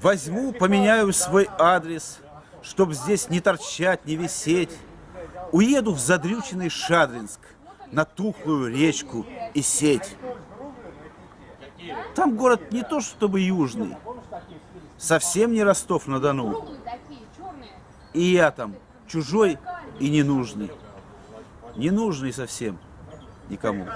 Возьму, поменяю свой адрес, чтобы здесь не торчать, не висеть. Уеду в задрюченный Шадринск, на тухлую речку и сеть. Там город не то чтобы южный, совсем не Ростов-на-Дону. И я там чужой и ненужный. Ненужный совсем никому.